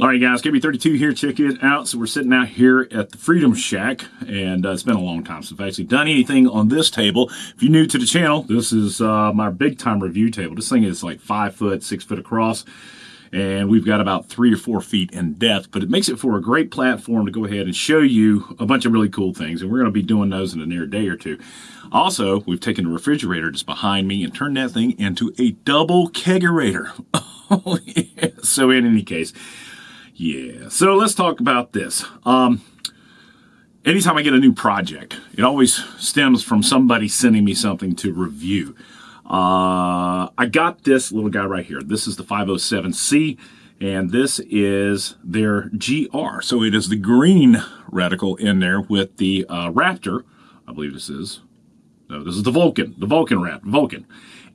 All right, guys, KB32 here. Check it out. So we're sitting out here at the Freedom Shack, and uh, it's been a long time since I've actually done anything on this table. If you're new to the channel, this is uh, my big time review table. This thing is like five foot, six foot across, and we've got about three or four feet in depth, but it makes it for a great platform to go ahead and show you a bunch of really cool things, and we're going to be doing those in a near day or two. Also, we've taken the refrigerator just behind me and turned that thing into a double kegerator. Oh, yeah. So in any case, yeah. So let's talk about this. Um, anytime I get a new project, it always stems from somebody sending me something to review. Uh, I got this little guy right here. This is the 507C, and this is their GR. So it is the green reticle in there with the uh, Raptor. I believe this is. No, this is the Vulcan, the Vulcan Raptor, Vulcan.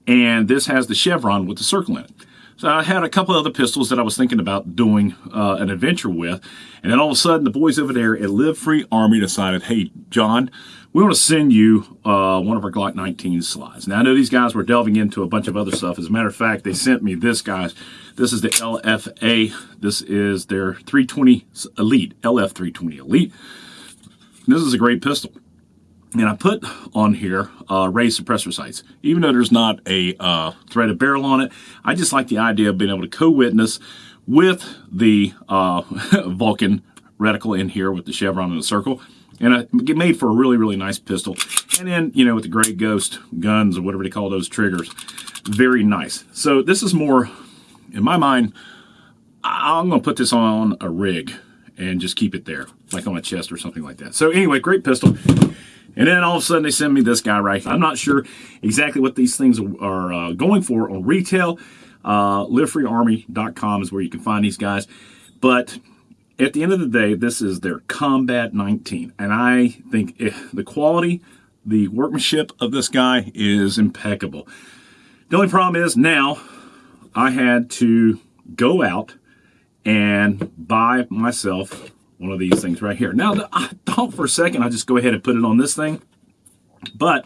And this has the chevron with the circle in it. So I had a couple other pistols that I was thinking about doing uh, an adventure with. And then all of a sudden, the boys over there at Live Free Armory decided, hey, John, we want to send you uh, one of our Glock 19 slides. Now, I know these guys were delving into a bunch of other stuff. As a matter of fact, they sent me this, guys. This is the LFA. This is their 320 Elite, LF 320 Elite. This is a great pistol. And I put on here uh, raised suppressor sights. Even though there's not a uh, threaded barrel on it, I just like the idea of being able to co-witness with the uh, Vulcan reticle in here with the chevron and the circle. And it made for a really, really nice pistol. And then, you know, with the Grey Ghost guns or whatever they call those triggers, very nice. So this is more, in my mind, I'm going to put this on a rig and just keep it there, like on a chest or something like that. So anyway, great pistol. And then all of a sudden they send me this guy right here. I'm not sure exactly what these things are uh, going for on retail. Uh, LiveFreeArmory.com is where you can find these guys. But at the end of the day, this is their Combat 19. And I think eh, the quality, the workmanship of this guy is impeccable. The only problem is now I had to go out and buy myself one of these things right here. Now, I for a second I'd just go ahead and put it on this thing, but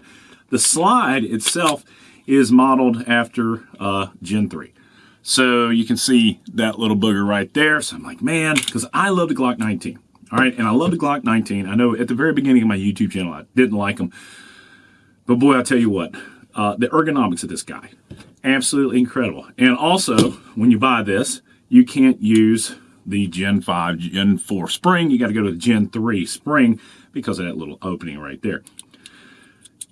the slide itself is modeled after uh, Gen 3. So you can see that little booger right there. So I'm like, man, because I love the Glock 19. All right, and I love the Glock 19. I know at the very beginning of my YouTube channel, I didn't like them. But boy, I'll tell you what, uh, the ergonomics of this guy, absolutely incredible. And also, when you buy this, you can't use the Gen 5, Gen 4 spring. You got to go to the Gen 3 spring because of that little opening right there.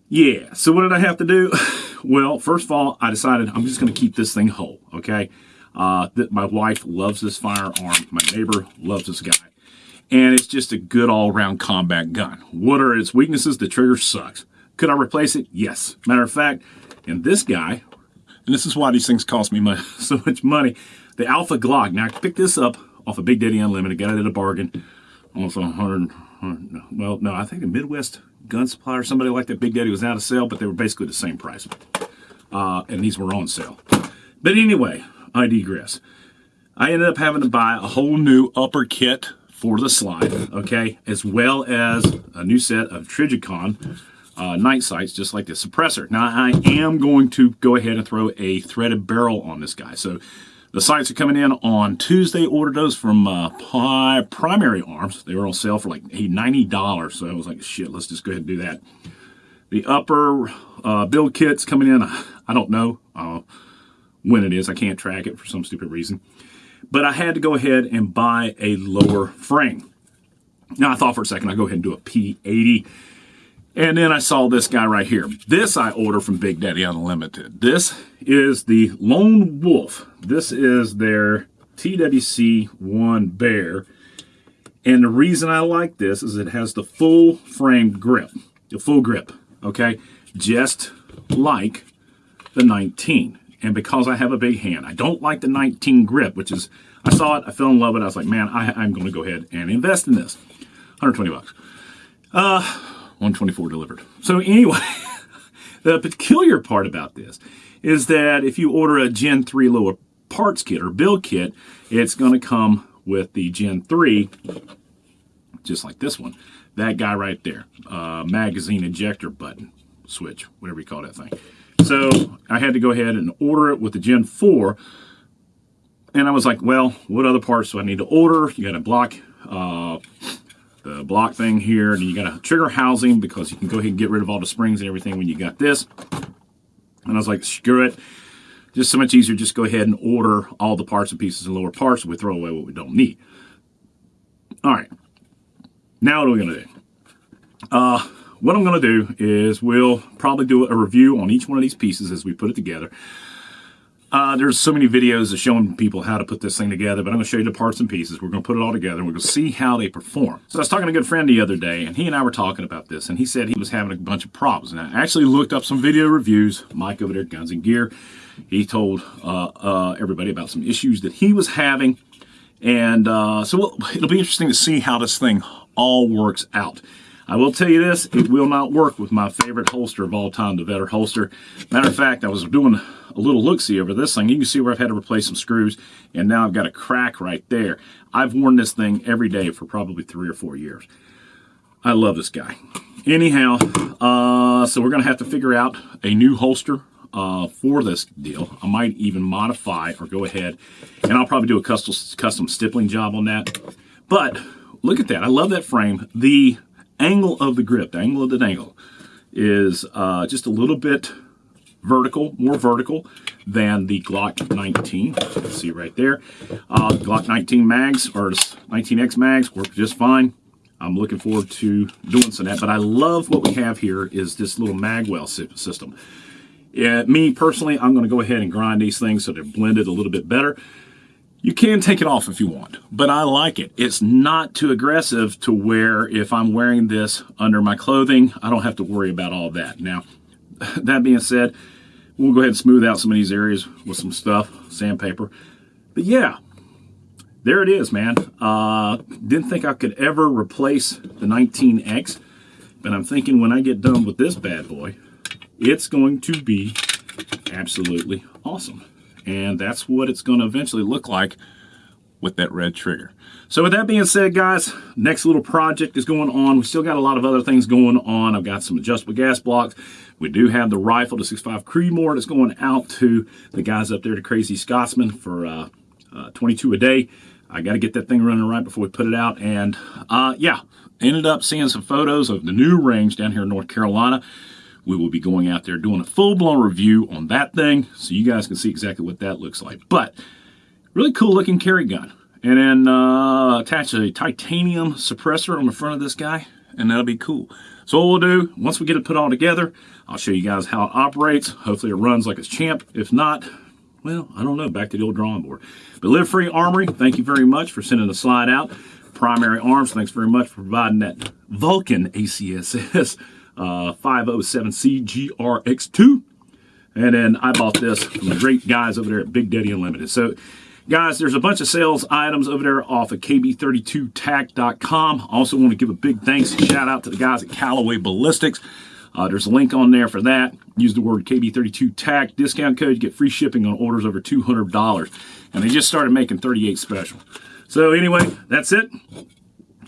Yeah, so what did I have to do? Well, first of all, I decided I'm just going to keep this thing whole, okay? Uh, that my wife loves this firearm. My neighbor loves this guy. And it's just a good all-around combat gun. What are its weaknesses? The trigger sucks. Could I replace it? Yes. Matter of fact, and this guy, and this is why these things cost me so much money, the Alpha Glock. Now, I picked this up off of Big Daddy Unlimited, got it at a bargain. Almost 100, 100, well, no, I think the Midwest Gun Supply or somebody like that, Big Daddy was out of sale, but they were basically the same price. Uh, and these were on sale. But anyway, I digress. I ended up having to buy a whole new upper kit for the slide, okay, as well as a new set of Trijicon uh, night sights, just like the suppressor. Now, I am going to go ahead and throw a threaded barrel on this guy. So the sights are coming in on Tuesday. Ordered those from uh, Primary Arms. They were on sale for like $90. So I was like, shit, let's just go ahead and do that. The upper uh, build kit's coming in. I don't know uh, when it is. I can't track it for some stupid reason. But I had to go ahead and buy a lower frame. Now I thought for a second I'd go ahead and do a P80 and then I saw this guy right here. This I order from Big Daddy Unlimited. This is the Lone Wolf. This is their TWC1 Bear. And the reason I like this is it has the full frame grip. The full grip, okay? Just like the 19. And because I have a big hand, I don't like the 19 grip, which is, I saw it, I fell in love with it. I was like, man, I, I'm going to go ahead and invest in this. 120 bucks. Uh, 124 delivered. So anyway, the peculiar part about this is that if you order a Gen 3 lower parts kit or build kit, it's going to come with the Gen 3, just like this one. That guy right there, uh, magazine ejector button, switch, whatever you call that thing. So I had to go ahead and order it with the Gen 4. and I was like, well, what other parts do I need to order? You got a block, uh, the block thing here, and you got a trigger housing because you can go ahead and get rid of all the springs and everything when you got this. And I was like, screw it. Just so much easier, just go ahead and order all the parts and pieces and lower parts, and we throw away what we don't need. All right. Now what are we going to do? Uh, what I'm going to do is we'll probably do a review on each one of these pieces as we put it together. Uh, there's so many videos of showing people how to put this thing together, but I'm going to show you the parts and pieces. We're going to put it all together and we're going to see how they perform. So I was talking to a good friend the other day, and he and I were talking about this, and he said he was having a bunch of problems. And I actually looked up some video reviews. Mike over there, Guns and Gear, he told uh, uh, everybody about some issues that he was having. And uh, so it'll be interesting to see how this thing all works out. I will tell you this, it will not work with my favorite holster of all time, the Vedder holster. Matter of fact, I was doing a little look-see over this thing. You can see where I've had to replace some screws, and now I've got a crack right there. I've worn this thing every day for probably three or four years. I love this guy. Anyhow, uh, so we're going to have to figure out a new holster uh, for this deal. I might even modify or go ahead, and I'll probably do a custom, custom stippling job on that. But look at that. I love that frame. The angle of the grip, the angle of the dangle, is uh, just a little bit vertical, more vertical than the Glock 19. see right there. Uh, Glock 19 mags or 19X mags work just fine. I'm looking forward to doing some of that, but I love what we have here is this little magwell system. Yeah, me personally, I'm going to go ahead and grind these things so they're blended a little bit better. You can take it off if you want, but I like it. It's not too aggressive to where if I'm wearing this under my clothing, I don't have to worry about all that. Now, that being said, we'll go ahead and smooth out some of these areas with some stuff, sandpaper. But yeah, there it is, man. Uh, didn't think I could ever replace the 19X, but I'm thinking when I get done with this bad boy, it's going to be absolutely awesome. And that's what it's going to eventually look like with that red trigger. So with that being said, guys, next little project is going on. We still got a lot of other things going on. I've got some adjustable gas blocks. We do have the rifle, the 6.5 Creedmoor that's going out to the guys up there, the Crazy Scotsman, for uh, uh, 22 a day. I got to get that thing running right before we put it out. And uh, yeah, ended up seeing some photos of the new range down here in North Carolina we will be going out there doing a full-blown review on that thing so you guys can see exactly what that looks like. But really cool looking carry gun. And then uh, attach a titanium suppressor on the front of this guy and that'll be cool. So what we'll do, once we get it put all together, I'll show you guys how it operates. Hopefully it runs like it's champ. If not, well, I don't know, back to the old drawing board. But Live Free Armory, thank you very much for sending the slide out. Primary Arms, thanks very much for providing that Vulcan ACSS uh, 507C GRX2. And then I bought this from the great guys over there at Big Daddy Unlimited. So, guys, there's a bunch of sales items over there off of KB32TAC.com. Also want to give a big thanks, and shout out to the guys at Callaway Ballistics. Uh, there's a link on there for that. Use the word KB32TAC discount code. You get free shipping on orders over $200. And they just started making 38 special. So anyway, that's it.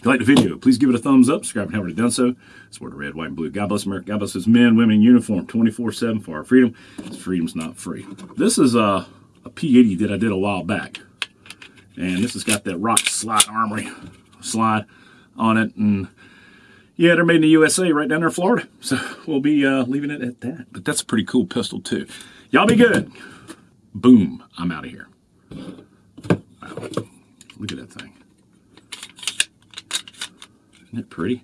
If you like the video, please give it a thumbs up. Subscribe if you haven't already done so. Support the red, white, and blue. God bless America. God bless his men, women in uniform 24-7 for our freedom. Freedom's not free. This is a, a P80 that I did a while back. And this has got that rock slide armory slide on it. And yeah, they're made in the USA right down there in Florida. So we'll be uh, leaving it at that. But that's a pretty cool pistol too. Y'all be good. Boom. I'm out of here. Wow. Look at that thing. Isn't it pretty?